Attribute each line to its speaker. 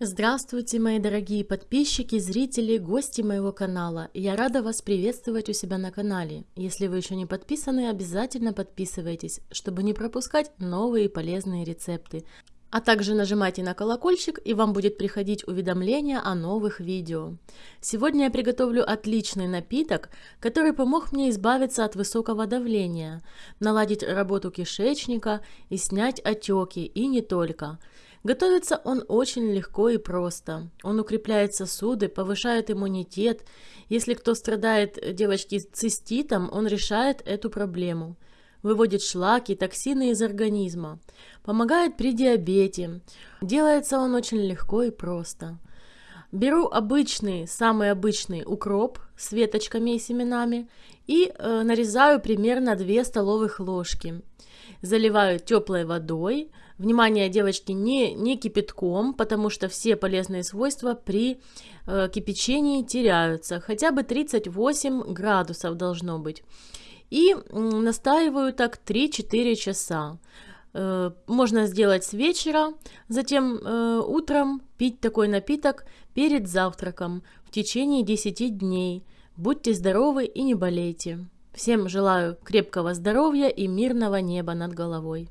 Speaker 1: Здравствуйте, мои дорогие подписчики, зрители, гости моего канала. Я рада вас приветствовать у себя на канале. Если вы еще не подписаны, обязательно подписывайтесь, чтобы не пропускать новые полезные рецепты. А также нажимайте на колокольчик, и вам будет приходить уведомление о новых видео. Сегодня я приготовлю отличный напиток, который помог мне избавиться от высокого давления, наладить работу кишечника и снять отеки, и не только – Готовится он очень легко и просто. Он укрепляет сосуды, повышает иммунитет. Если кто страдает, девочки, циститом, он решает эту проблему. Выводит шлаки, токсины из организма. Помогает при диабете. Делается он очень легко и просто. Беру обычный, самый обычный укроп с веточками и семенами и э, нарезаю примерно 2 столовых ложки. Заливаю теплой водой, Внимание, девочки, не, не кипятком, потому что все полезные свойства при э, кипячении теряются. Хотя бы 38 градусов должно быть. И настаиваю так 3-4 часа. Э, можно сделать с вечера, затем э, утром пить такой напиток перед завтраком в течение 10 дней. Будьте здоровы и не болейте. Всем желаю крепкого здоровья и мирного неба над головой.